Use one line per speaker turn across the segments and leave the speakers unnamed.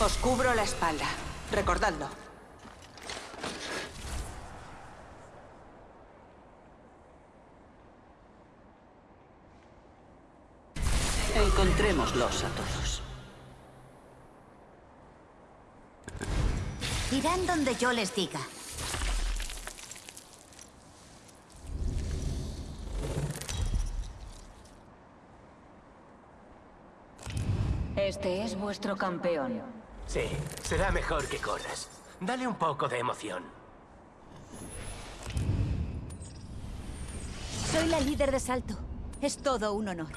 Os cubro la espalda. Recordadlo.
Encontrémoslos a todos.
Irán donde yo les diga.
Este es vuestro campeón.
Sí, será mejor que corras. Dale un poco de emoción.
Soy la líder de salto. Es todo un honor.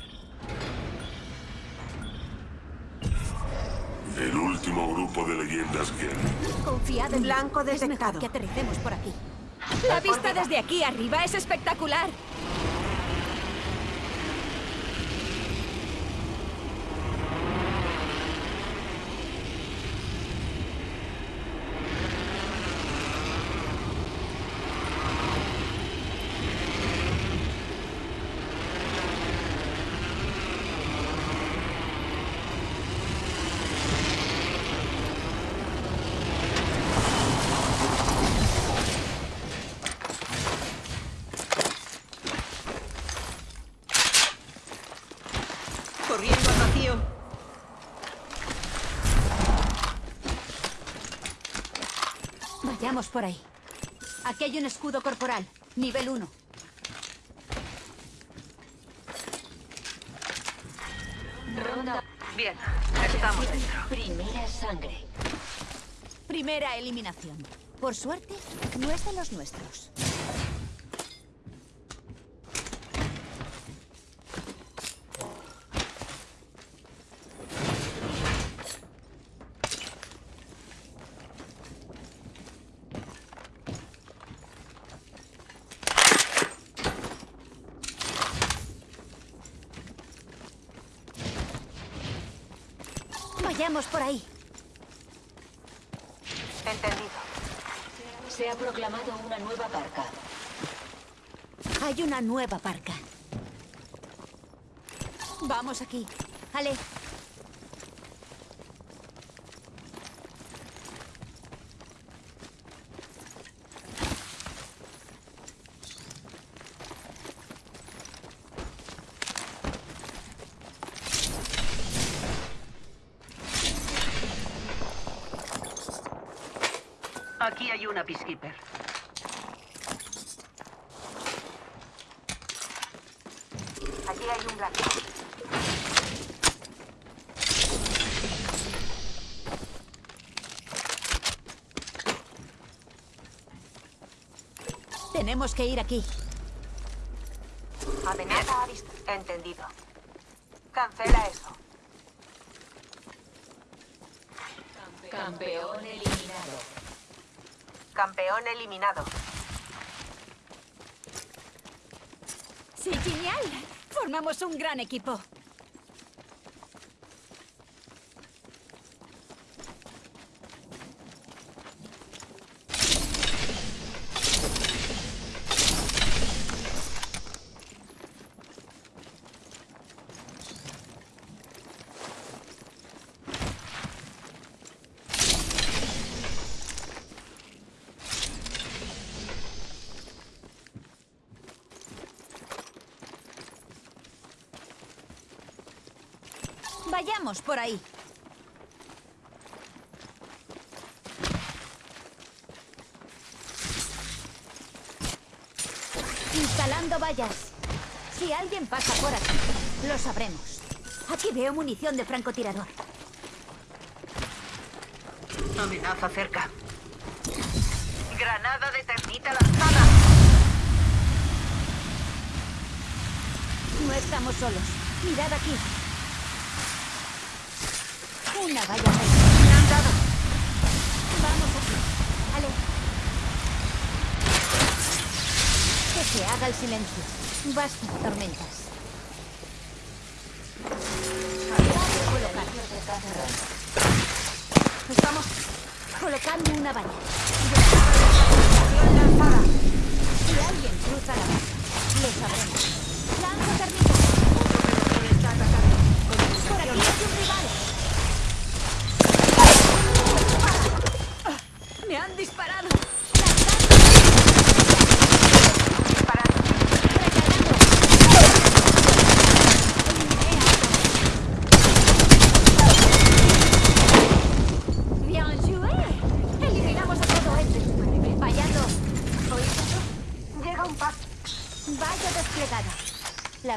El último grupo de leyendas que...
Confiad en
Blanco
mí. Es mejor que aterricemos por aquí. La vista desde aquí arriba es espectacular. Vayamos por ahí. Aquí hay un escudo corporal. Nivel 1.
Ronda.
Bien, estamos dentro.
Primera sangre.
Primera eliminación. Por suerte, no es de los nuestros. Vayamos por ahí.
Entendido.
Se ha proclamado una nueva parca.
Hay una nueva parca. Vamos aquí. Ale,
Aquí hay una Peacekeeper.
Allí hay un blanco.
Tenemos que ir aquí.
Amenaza a vista. Entendido. Cancela eso.
Campeón eliminado.
Campeón eliminado.
Sí, genial. Formamos un gran equipo. Vayamos por ahí. Instalando vallas. Si alguien pasa por aquí, lo sabremos. Aquí veo munición de francotirador.
Amenaza cerca. Granada de termita lanzada.
No estamos solos. Mirad aquí. Una valla. Vamos aquí. Ale. Que se haga el silencio. Basta tormentas. Estamos colocando una valla. Si alguien cruza la valla, lo sabremos. Lanzo termitas.
Otro pelotón está atacando. Con
Por aquí
precaución.
hay un rival.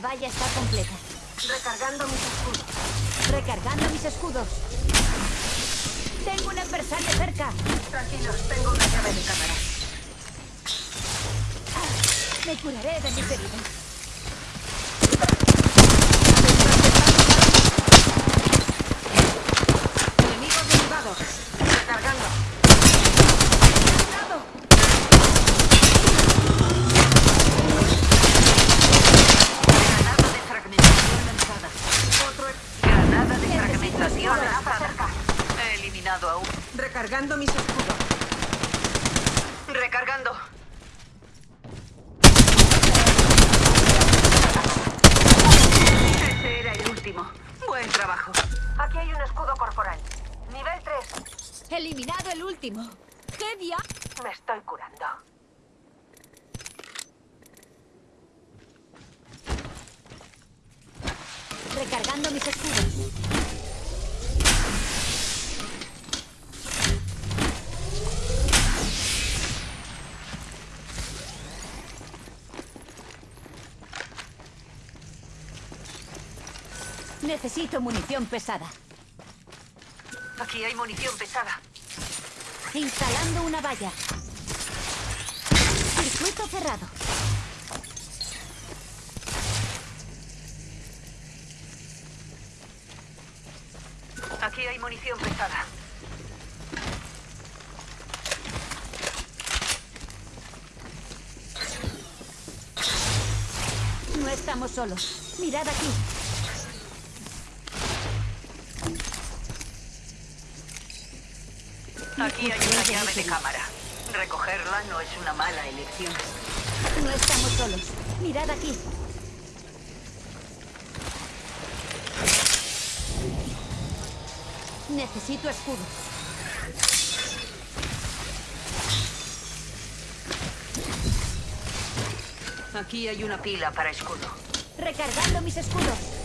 valla está completa.
Recargando mis escudos.
Recargando mis escudos. Tengo un adversario cerca.
Tranquilos, tengo una llave de cámara.
Me curaré de mis heridas.
Enemigo derribado. Recargando.
Granada de fragmentación lanzada.
Otro ex-
Granada de fragmentación
amenaza
lanzada.
cerca.
He eliminado a uno.
Recargando mis escudos.
Recargando. Ese era el último. Buen trabajo.
Aquí hay un escudo corporal. Nivel 3.
Eliminado el último. ¡Qué dia...
Me estoy curando.
Recargando mis escudos. Necesito munición pesada.
Aquí hay munición pesada.
Instalando una valla. Circuito cerrado.
Aquí hay munición pesada.
No estamos solos. Mirad aquí.
Aquí hay una llave de cámara. Recogerla no es una mala elección.
No estamos solos. Mirad aquí. Necesito escudo.
Aquí hay una pila para escudo.
Recargando mis escudos.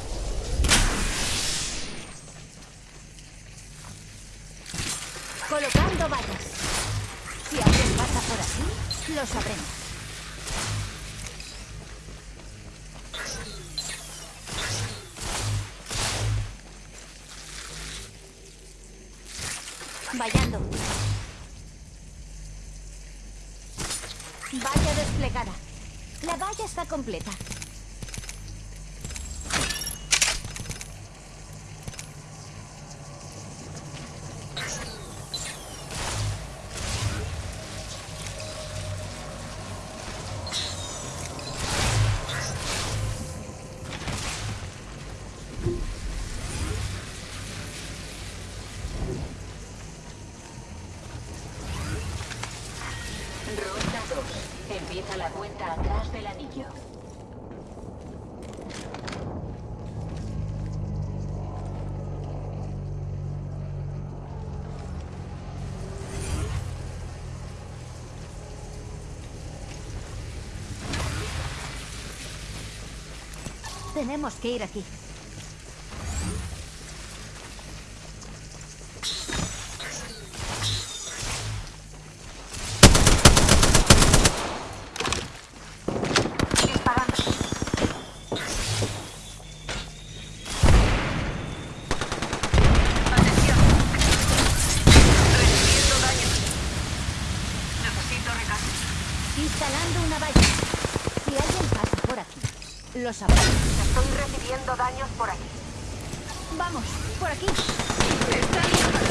Colocando vallas. Si alguien pasa por aquí, lo sabremos. Vallando. Valla desplegada. La valla está completa.
Del anillo.
Tenemos que ir aquí.
Disparando.
Atención. Recibiendo daño. Necesito recarga.
Instalando una valla. Si alguien pasa por aquí, lo sabrá.
Estoy recibiendo daños por aquí.
Vamos, por aquí.
Está disparando.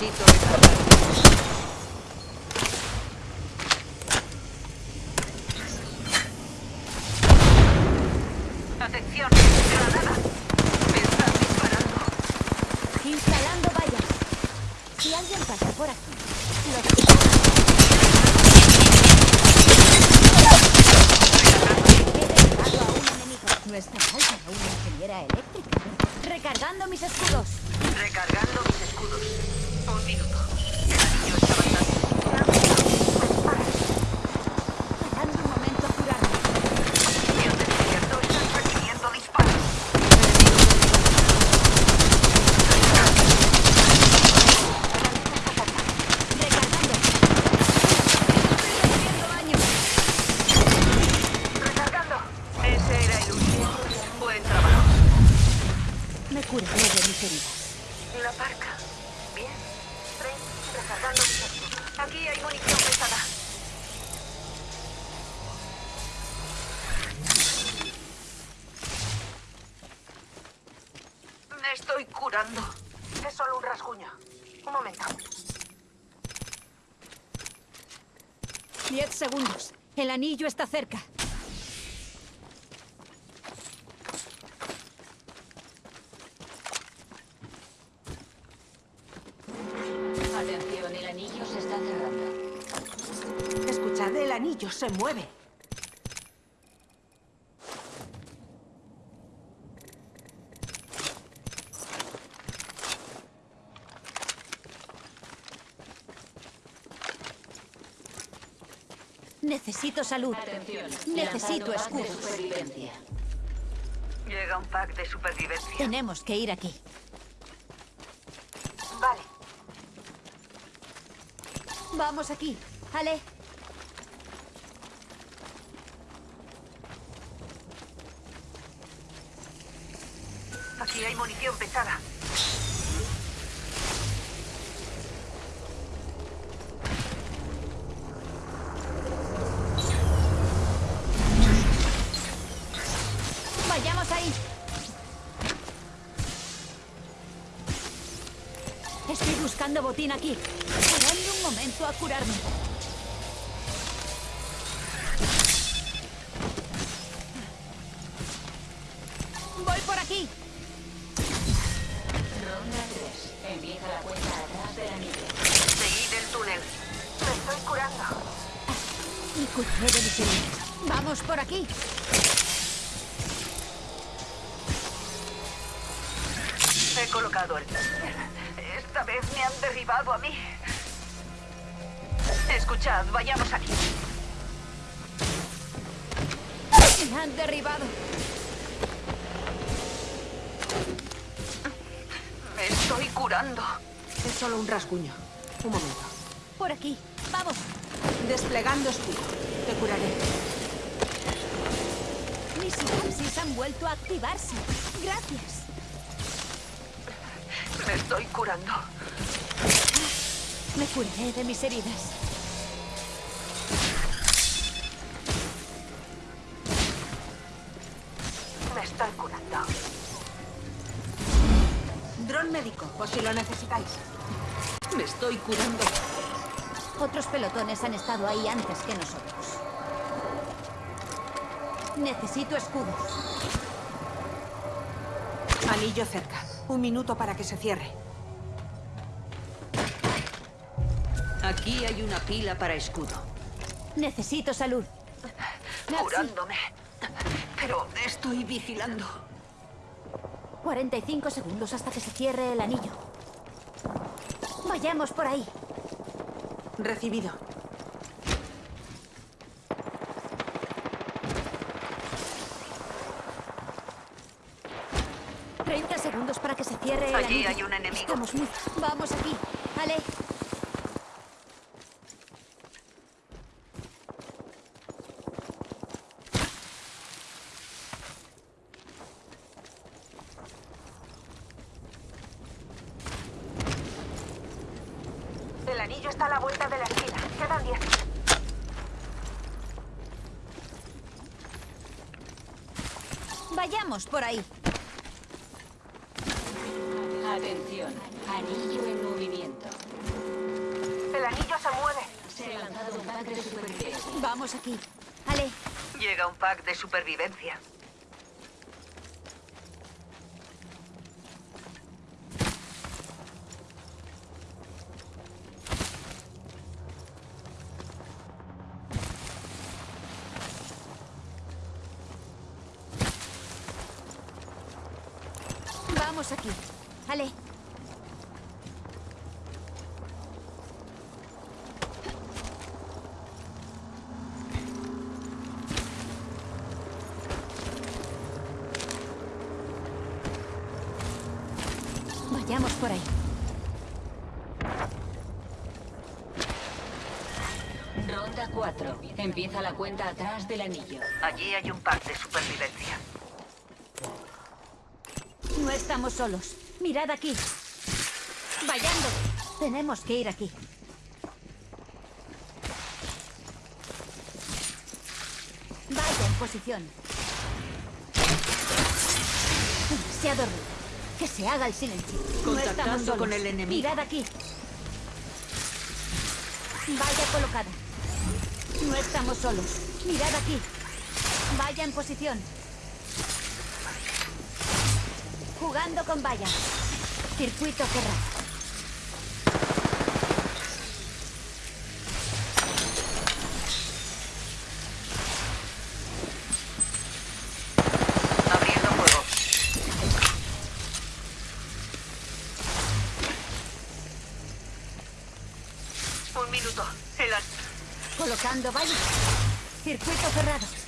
Necesito recargar. Atención. Granada. Me están disparando.
Instalando vallas. Si alguien pasa por aquí, lo sabrá. He derribado a un enemigo. No está mal para una ingeniera eléctrica. Recargando mis escudos.
Recargando mis escudos. Un minuto. El anillo está avanzando.
Dando un momento a curarme.
Yo te despierto. Están recibiendo disparos.
Recargando. Estoy recibiendo daño. mis heridas.
La parca. Bien. Ven, recargando mis escudos. Aquí hay munición pesada. Me estoy curando.
Es solo un rasguño. Un momento.
Diez segundos. El anillo está cerca.
Atención, el anillo se está cerrando.
Escuchad, el anillo se mueve.
Necesito salud.
Atención.
Necesito escudos.
Llega un pack de supervivencia.
Tenemos que ir aquí.
Vale.
Vamos aquí. Ale,
Aquí hay munición pesada.
Botín aquí. Parando un momento a curarme. Voy por aquí.
Ronda 3. Empieza la cuenta atrás del anillo.
Seguid el túnel.
Me estoy curando.
Y curaré de mis heridas. Vamos por aquí.
He colocado el... Esta vez me han derribado a mí. Escuchad, vayamos aquí.
Me han derribado.
Me estoy curando.
Es solo un rasguño. Un momento.
Por aquí. Vamos.
Desplegando escudo. Te curaré.
Mis sinapsis han vuelto a activarse. Gracias.
Me estoy curando.
Me curaré de mis heridas.
Me estoy curando. Dron médico, por si lo necesitáis.
Me estoy curando.
Otros pelotones han estado ahí antes que nosotros. Necesito escudos.
Anillo cerca. Un minuto para que se cierre.
Aquí hay una pila para escudo.
Necesito salud.
Curándome. Pero estoy vigilando.
45 segundos hasta que se cierre el anillo. Vayamos por ahí.
Recibido.
Treinta segundos para que se cierre el
Allí hay un enemigo.
Estamos muy... Vamos aquí. Ale.
El anillo está a la vuelta de la esquina. Quedan 10.
Vayamos por ahí. Vamos aquí. Ale.
Llega un pack de supervivencia.
Vamos aquí. Ale.
Empieza la cuenta atrás del anillo.
Allí hay un pack de supervivencia.
No estamos solos. Mirad aquí. Vayando. Tenemos que ir aquí. Vaya en posición. Demasiado ruido. Que se haga el silencio. No estamos
Contactando
solos.
con el enemigo.
Mirad aquí. Vaya colocada. No estamos solos. Mirad aquí. Vaya en posición. Jugando con vallas. Circuito cerrado. Colocando vallas. Circuito cerrado.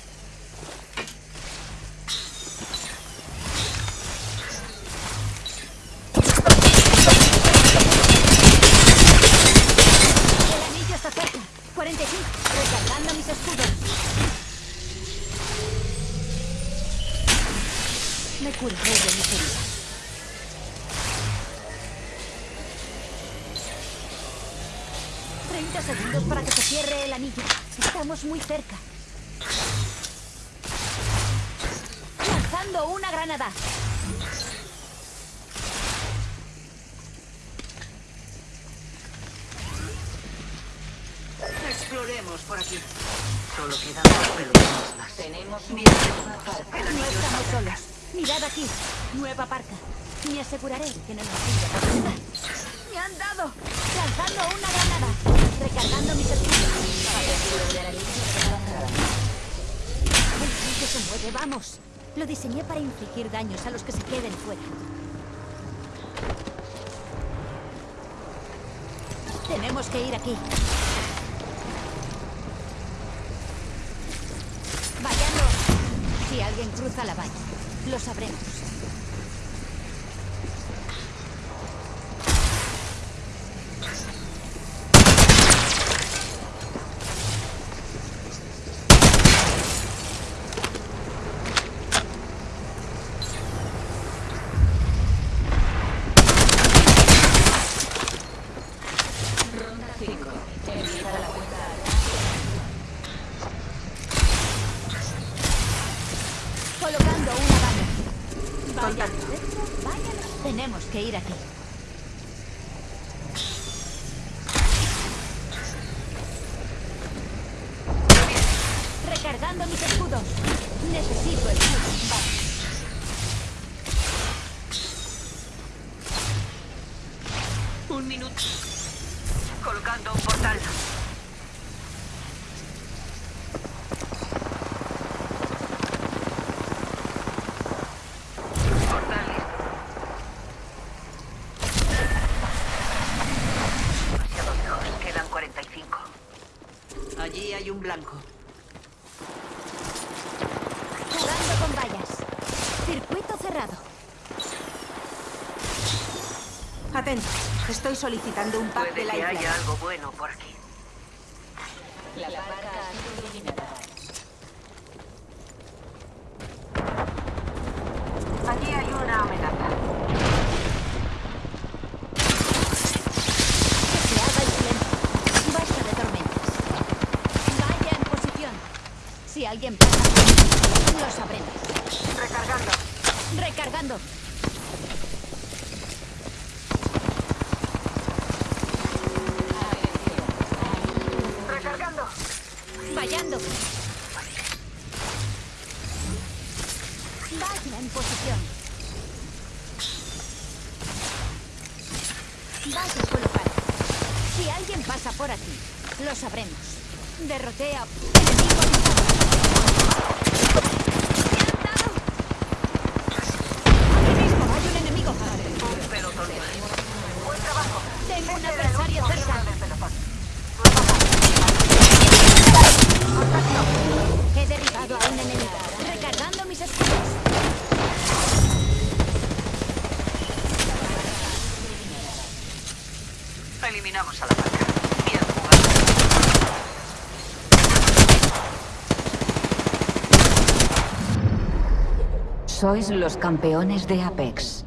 30 segundos para que se cierre el anillo. Estamos muy cerca. Lanzando una granada.
Exploremos por aquí. Solo quedan dos pelotas.
Tenemos
miedo.
No estamos solos. Mirad aquí. Nueva parca. Me aseguraré que no nos siga. Lanzando una granada. Recargando mis. El se vamos. Lo diseñé para infligir daños a los que se queden fuera. Tenemos que ir aquí. Vayando. Si alguien cruza la valla, lo sabremos.
Ronda 5. Empieza la cuenta.
Colocando una valla. Vaya. Vaya. Tenemos que ir aquí.
Allí hay un blanco.
Jugando con vallas. Circuito cerrado.
Atento. Estoy solicitando un pack de
Puede
la
que
isla.
haya algo bueno por aquí.
La parca ha sido eliminada.
Allí hay una amenaza.
Que se haga el silencio. Basta de tormentas. Vaya en posición. Si alguien pasa por aquí, lo sabremos.
Recargando.
Recargando.
Recargando.
Vayando. Vaya en posición. Vaya a colocar. Si alguien pasa por aquí, lo sabremos. Derroté a... ¡Enemigo avisado! ¡Me han dado! ¡Aquí mismo hay un enemigo!
Un pelotón.
Buen trabajo.
Tengo un
Este era el
adversario
último
cerca.
miembro del pelotón.
He derribado a un enemigo. Recargando mis escudos.
Eliminamos a la marca. Bien jugado.
Sois los campeones de Apex.